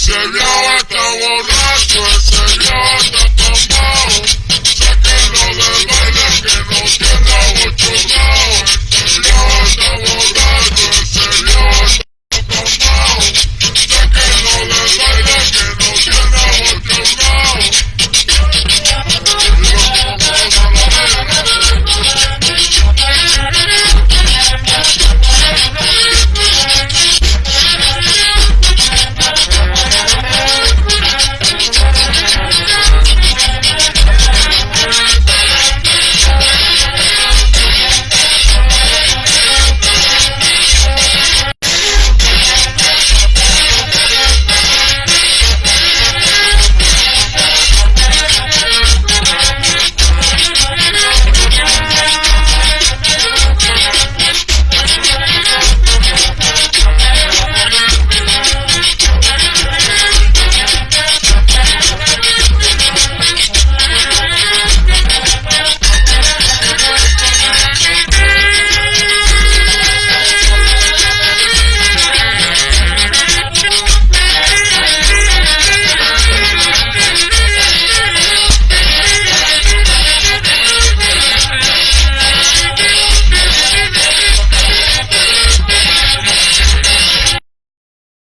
señor, está borracho el señor.